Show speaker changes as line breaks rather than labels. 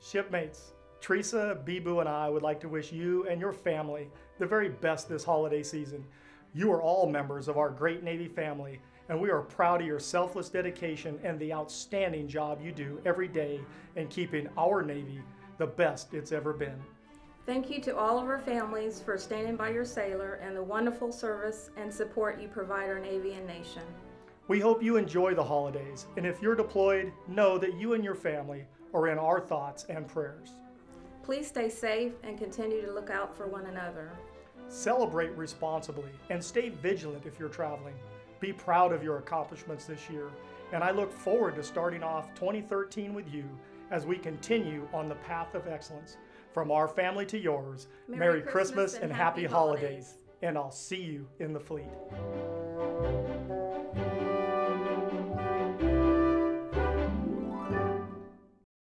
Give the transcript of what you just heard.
Shipmates, Teresa, Bibu, and I would like to wish you and your family the very best this holiday season. You are all members of our great Navy family, and we are proud of your selfless dedication and the outstanding job you do every day in keeping our Navy the best it's ever been.
Thank you to all of our families for standing by your sailor and the wonderful service and support you provide our Navy and nation.
We hope you enjoy the holidays, and if you're deployed, know that you and your family are in our thoughts and prayers.
Please stay safe and continue to look out for one another.
Celebrate responsibly and stay vigilant if you're traveling. Be proud of your accomplishments this year, and I look forward to starting off 2013 with you as we continue on the path of excellence. From our family to yours,
Merry Christmas and
happy
happy
holidays.
holidays.
And I'll see you in the fleet.